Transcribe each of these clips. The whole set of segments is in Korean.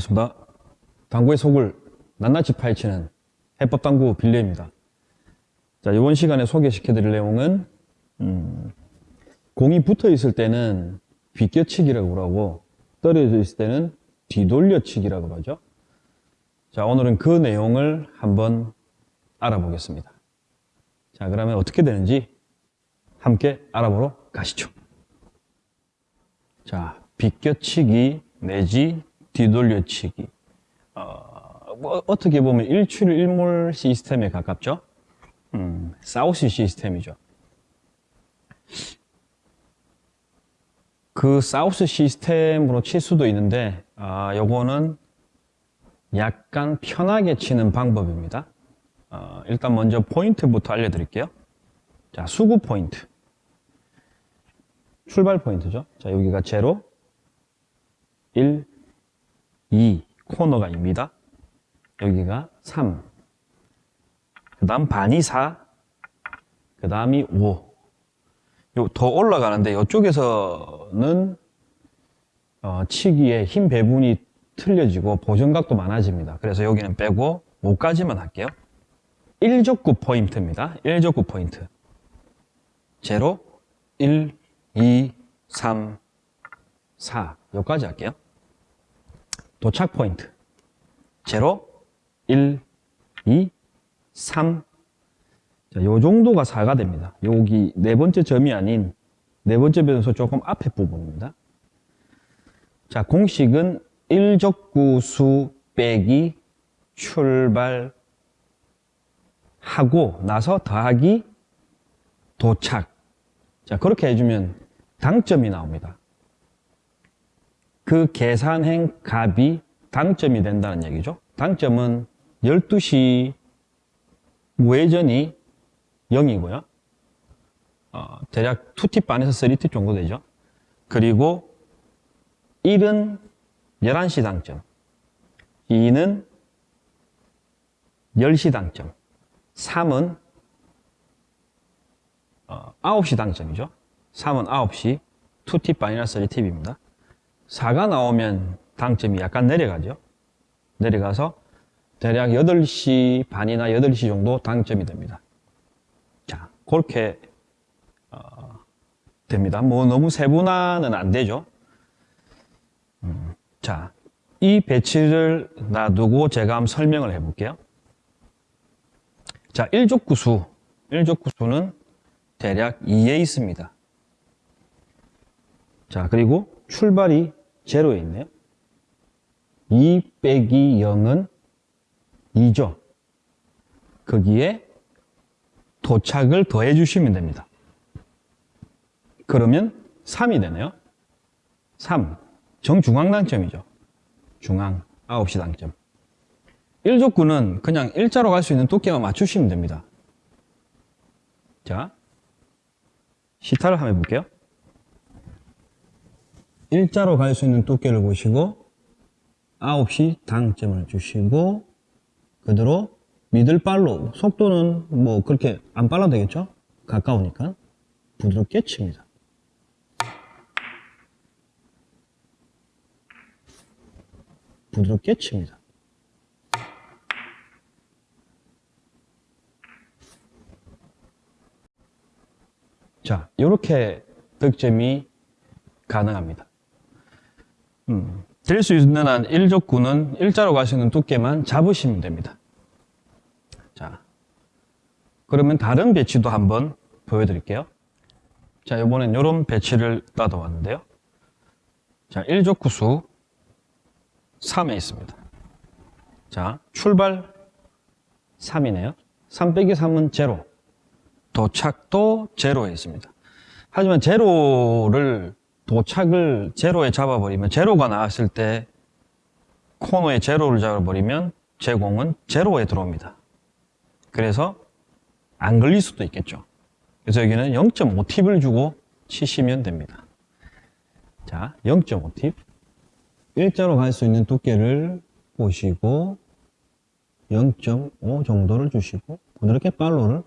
반갑습니다. 당구의 속을 낱낱이 파헤치는 해법당구 빌려입니다. 자, 이번 시간에 소개시켜 드릴 내용은 음, 공이 붙어 있을 때는 비껴치기라고 하고 떨어져 있을 때는 뒤돌려치기라고 하죠. 자, 오늘은 그 내용을 한번 알아보겠습니다. 자, 그러면 어떻게 되는지 함께 알아보러 가시죠. 자, 비껴치기 내지 뒤돌려치기. 어, 뭐 어떻게 보면 일출일몰 시스템에 가깝죠? 음, 사우스 시스템이죠. 그 사우스 시스템으로 칠 수도 있는데, 아, 요거는 약간 편하게 치는 방법입니다. 어, 일단 먼저 포인트부터 알려드릴게요. 자, 수구 포인트. 출발 포인트죠. 자, 여기가 제로, 1, 2 코너가 입니다. 여기가 3. 그 다음 반이 4. 그 다음이 5. 요, 더 올라가는데 이쪽에서는 어, 치기에 힘 배분이 틀려지고 보정각도 많아집니다. 그래서 여기는 빼고 5까지만 할게요. 1족구 포인트입니다. 1족구 포인트. 제로, 1, 2, 3, 4. 여기까지 할게요. 도착 포인트. 제로, 1, 2, 3. 자, 요 정도가 4가 됩니다. 여기 네 번째 점이 아닌 네 번째 변수 조금 앞에 부분입니다. 자, 공식은 1적구수 빼기 출발하고 나서 더하기 도착. 자, 그렇게 해주면 당점이 나옵니다. 그 계산행 값이 당점이 된다는 얘기죠. 당점은 12시 우회전이 0이고요. 어, 대략 2팁 반에서 3팁 정도 되죠. 그리고 1은 11시 당점, 2는 10시 당점, 3은 어, 9시 당점이죠. 3은 9시, 2팁 반이나 3팁입니다. 4가 나오면 당점이 약간 내려가죠. 내려가서 대략 8시 반이나 8시 정도 당점이 됩니다. 자, 그렇게 어, 됩니다. 뭐 너무 세분화는 안 되죠. 음, 자, 이 배치를 놔두고 제가 한번 설명을 해볼게요. 자, 1족구수. 1족구수는 대략 2에 있습니다. 자, 그리고 출발이 제로에 있네요. 2 빼기 0은 2죠. 거기에 도착을 더해 주시면 됩니다. 그러면 3이 되네요. 3. 정중앙 당점이죠. 중앙 9시 당점. 1족구는 그냥 일자로 갈 수 있는 두께만 맞추시면 됩니다. 자, 시타를 한번 해볼게요. 일자로 갈 수 있는 두께를 보시고 9시 당점을 주시고 그대로 미들발로 속도는 뭐 그렇게 안 빨라도 되겠죠? 가까우니까 부드럽게 칩니다. 부드럽게 칩니다. 자, 이렇게 득점이 가능합니다. 음, 될 수 있는 한 1족구는 일자로 가시는 두께만 잡으시면 됩니다. 자, 그러면 다른 배치도 한번 보여드릴게요. 자, 이번엔 이런 배치를 따다왔는데요. 자, 1족구수 3에 있습니다. 자, 출발 3이네요. 3 빼기 3은 제로. 도착도 제로에 있습니다. 하지만 제로를 도착을 제로에 잡아버리면 제로가 나왔을 때 코너에 제로를 잡아버리면 제공은 제로에 들어옵니다. 그래서 안 걸릴 수도 있겠죠. 그래서 여기는 0.5팁을 주고 치시면 됩니다. 자, 0.5팁. 일자로 갈 수 있는 두께를 보시고 0.5 정도를 주시고 부드럽게 팔로를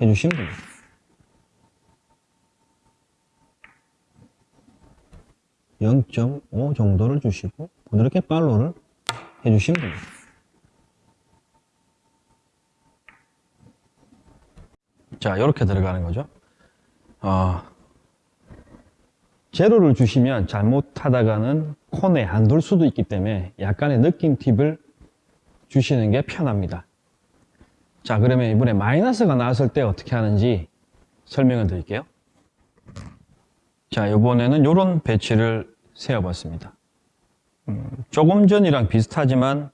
해주시면 됩니다. (0.5) 정도를 주시고 부드럽게 팔로를 해주시면 됩니다. 자, 이렇게 들어가는 거죠. 어, 제로를 주시면 잘못하다가는 콘에 안 돌 수도 있기 때문에 약간의 느낌 팁을 주시는 게 편합니다. 자, 그러면 이번에 마이너스가 나왔을 때 어떻게 하는지 설명을 드릴게요. 자, 이번에는 이런 배치를 세워봤습니다. 음, 조금 전이랑 비슷하지만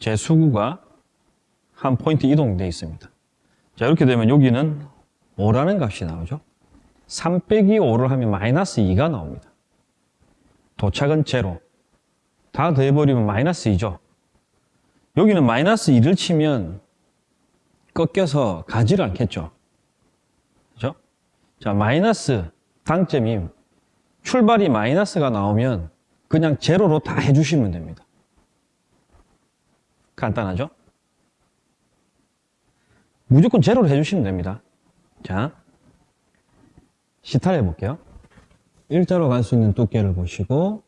제 수구가 한 포인트 이동되어 있습니다. 자, 이렇게 되면 여기는 5라는 값이 나오죠. 3 빼기 5를 하면 마이너스 2가 나옵니다. 도착은 제로. 다 더해버리면 마이너스 2죠. 여기는 마이너스 2를 치면 꺾여서 가지를 않겠죠. 그죠? 자, 마이너스 당점이 출발이 마이너스가 나오면 그냥 제로로 다 해주시면 됩니다. 간단하죠? 무조건 제로로 해주시면 됩니다. 자, 시타를 해볼게요. 일자로 갈 수 있는 두께를 보시고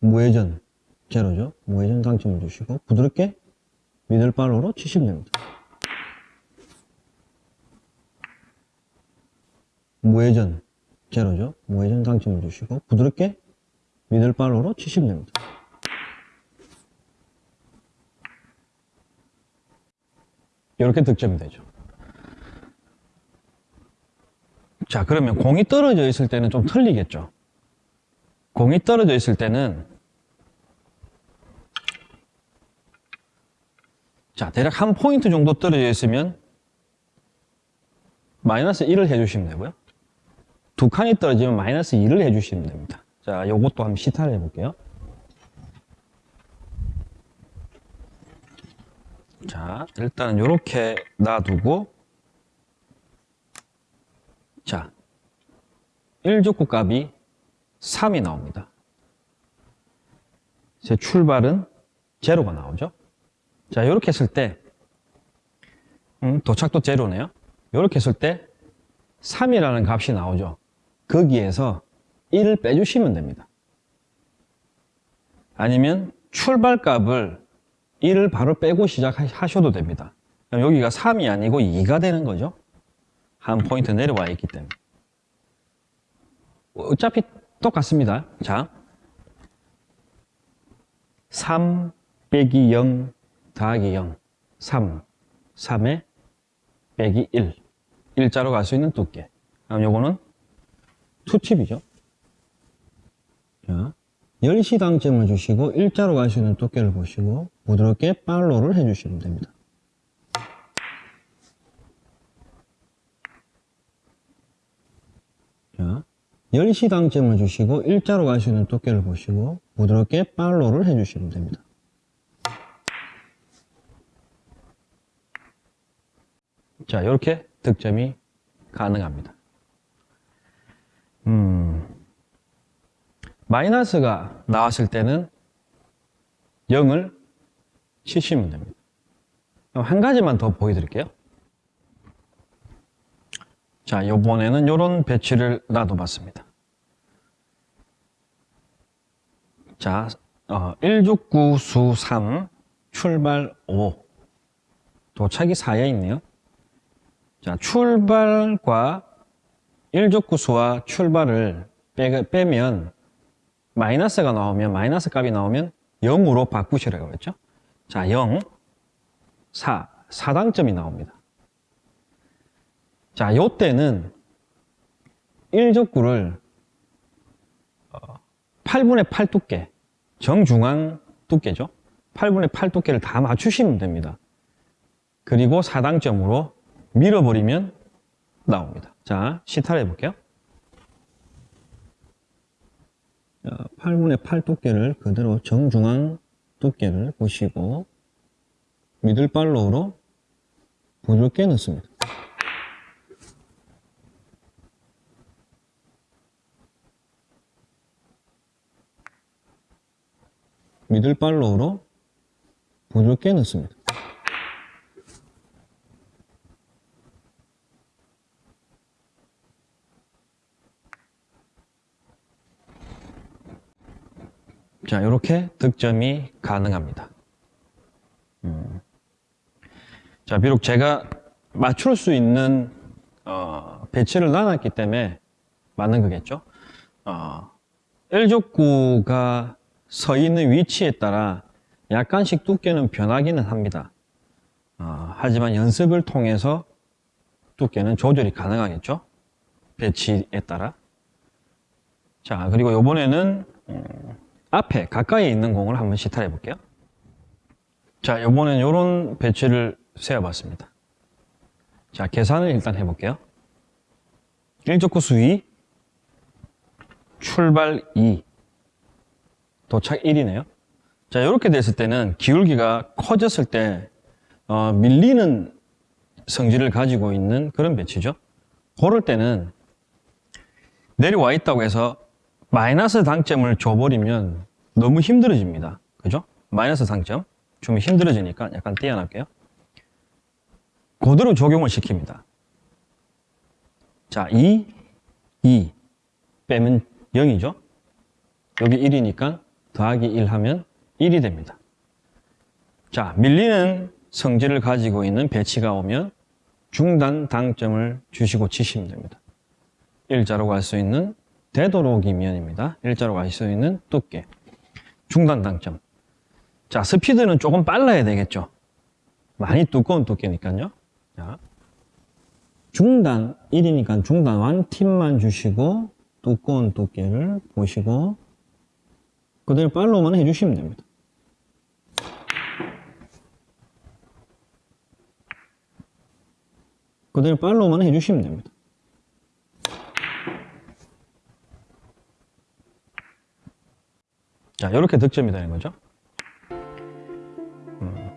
무회전 제로죠. 무회전 당점을 주시고 부드럽게 미들발로로 치시면 됩니다. 무회전 제로죠. 무회전 당점을 주시고 부드럽게 미들발로로 치시면 됩니다. 이렇게 득점이 되죠. 자, 그러면 공이 떨어져 있을 때는 좀 틀리겠죠. 공이 떨어져 있을 때는 자, 대략 한 포인트 정도 떨어져 있으면 마이너스 1을 해주시면 되고요. 두 칸이 떨어지면 마이너스 2를 해주시면 됩니다. 자, 요것도 한번 시타를 해볼게요. 자, 일단은 이렇게 놔두고 자, 1족구 값이 3이 나옵니다. 제 출발은 제로가 나오죠. 자, 이렇게 했을 때 음, 도착도 제로네요. 이렇게 했을 때 3이라는 값이 나오죠. 거기에서 1을 빼주시면 됩니다. 아니면 출발값을 1을 바로 빼고 시작하셔도 됩니다. 그럼 여기가 3이 아니고 2가 되는 거죠. 한 포인트 내려와 있기 때문에. 어차피 똑같습니다. 자, 3 빼기 0 더하기 0, 3, 3에 빼기 1. 일자로 갈 수 있는 두께. 그럼 요거는 투팁이죠. 자, 10시 당점을 주시고 일자로 있는 두께를 보시고 부드럽게 팔로우를 해주시면 됩니다. 자, 10시 당점을 주시고 일자로 있는 두께를 보시고 부드럽게 팔로우를 해주시면 됩니다. 자, 이렇게 득점이 가능합니다. 음, 마이너스가 나왔을 때는 0을 치시면 됩니다. 한 가지만 더 보여드릴게요. 자, 요번에는 이런 배치를 놔둬봤습니다. 자, 어, 169수 3, 출발 5, 도착이 4에 있네요. 자, 출발과 1족구수와 출발을 빼, 빼면 마이너스가 나오면 마이너스 값이 나오면 0으로 바꾸시라고 했죠. 자, 0, 4, 4당점이 나옵니다. 자, 요때는 1족구를 8분의 8 두께, 정중앙 두께죠. 8분의 8 두께를 다 맞추시면 됩니다. 그리고 4당점으로 밀어버리면 나옵니다. 자, 시타를 해볼게요. 8분의 8 두께를 그대로 정중앙 두께를 보시고 미들발로우로 부드럽게 넣습니다. 미들발로우로 부드럽게 넣습니다. 자, 이렇게 득점이 가능합니다. 음. 자, 비록 제가 맞출 수 있는 어, 배치를 나눴기 때문에 맞는 거겠죠. 어, L족구가 서 있는 위치에 따라 약간씩 두께는 변하기는 합니다. 어, 하지만 연습을 통해서 두께는 조절이 가능하겠죠. 배치에 따라. 자, 그리고 이번에는 음, 앞에 가까이 있는 공을 한번 시탈해 볼게요. 자, 이번엔 이런 배치를 세어봤습니다. 자, 계산을 일단 해볼게요. 1족구 수위, 출발 2, 도착 1이네요. 자, 이렇게 됐을 때는 기울기가 커졌을 때 어, 밀리는 성질을 가지고 있는 그런 배치죠. 그럴 때는 내려와 있다고 해서 마이너스 당점을 줘버리면 너무 힘들어집니다. 그죠? 마이너스 당점 주면 힘들어지니까 약간 떼어놨게요. 그대로 적용을 시킵니다. 자, 2, 2 빼면 0이죠? 여기 1이니까 더하기 1 하면 1이 됩니다. 자, 밀리는 성질을 가지고 있는 배치가 오면 중단 당점을 주시고 치시면 됩니다. 일자로 갈 수 있는 되도록이면입니다. 일자로 갈 수 있는 두께. 중단 당점. 자, 스피드는 조금 빨라야 되겠죠. 많이 두꺼운 두께니까요. 자, 중단 1이니까 중단 완팁만 주시고 두꺼운 두께를 보시고 그대로 팔로우만 해주시면 됩니다. 그대로 팔로우만 해주시면 됩니다. 자, 이렇게 득점이 되는 거죠. 음,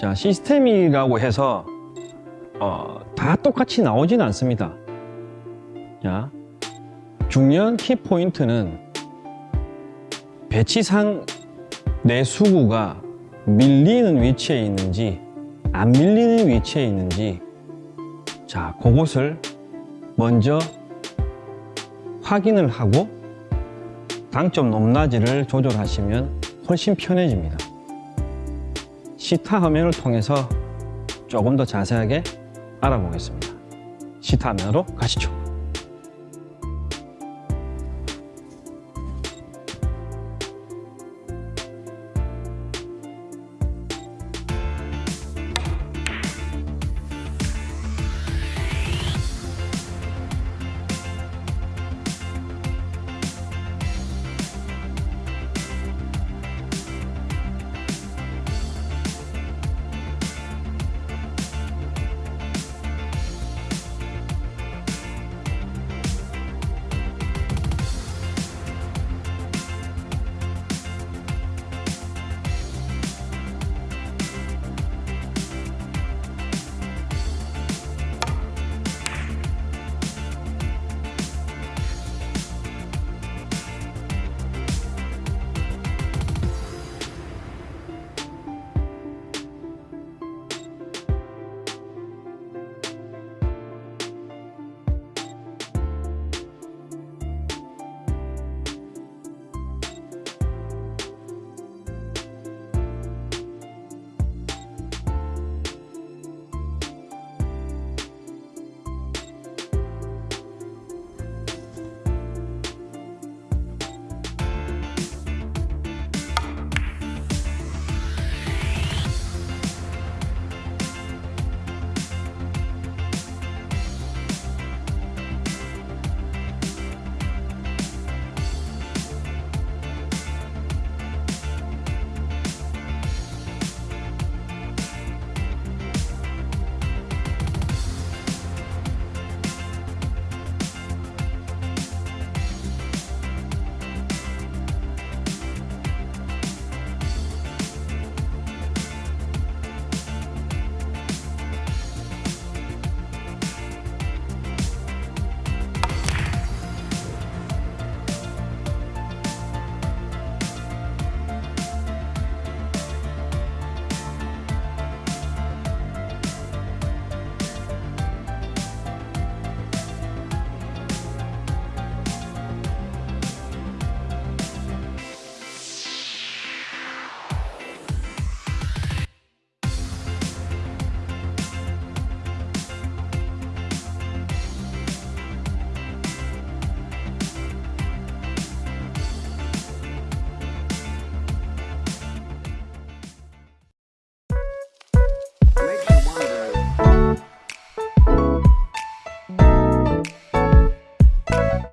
자, 시스템이라고 해서 어, 다 똑같이 나오진 않습니다. 자, 중요한 키포인트는 배치상 내 수구가 밀리는 위치에 있는지 안 밀리는 위치에 있는지 자, 그것을 먼저 확인을 하고 당점 높낮이를 조절하시면 훨씬 편해집니다. 시타 화면을 통해서 조금 더 자세하게 알아보겠습니다. 시타 화면으로 가시죠.